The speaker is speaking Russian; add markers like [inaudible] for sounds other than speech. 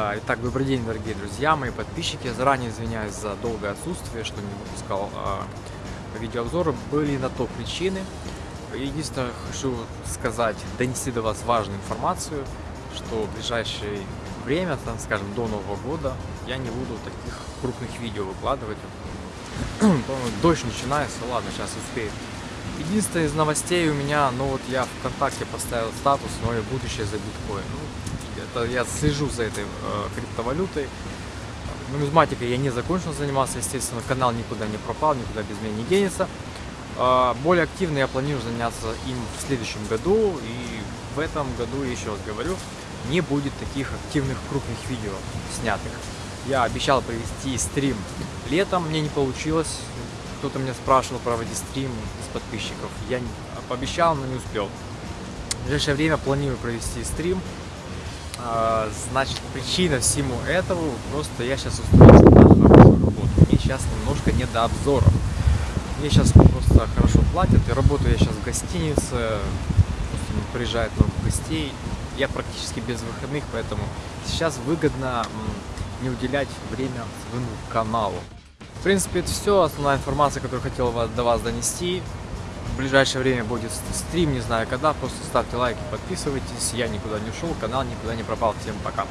А, итак, добрый день, дорогие друзья, мои подписчики. Заранее извиняюсь за долгое отсутствие, что не выпускал а, видеообзоры. Были на то причины. Единственное, хочу сказать, донести до вас важную информацию, что в ближайшее время, там, скажем, до Нового года, я не буду таких крупных видео выкладывать. [clears throat] Дождь начинается, ладно, сейчас успею. Единственное из новостей у меня, ну вот я ВКонтакте поставил статус «Мое будущее за биткоин». Ну, это я слежу за этой э, криптовалютой. Нумизматикой я не закончил заниматься, естественно, канал никуда не пропал, никуда без меня не денется. Э, более активно я планирую заняться им в следующем году, и в этом году, еще раз говорю, не будет таких активных крупных видео снятых. Я обещал провести стрим летом, мне не получилось, кто-то меня спрашивал проводить стрим с подписчиков. Я пообещал, но не успел. В ближайшее время планирую провести стрим. А, значит, причина всему этого, просто я сейчас устроился на хорошую работу. Мне сейчас немножко не до обзоров. Мне сейчас просто хорошо платят, и работаю я сейчас в гостинице. Просто приезжает много гостей. Я практически без выходных, поэтому сейчас выгодно не уделять время своему каналу. В принципе, это все, основная информация, которую хотел до вас донести. В ближайшее время будет стрим, не знаю когда, просто ставьте лайки, подписывайтесь. Я никуда не ушел, канал никуда не пропал. Всем пока.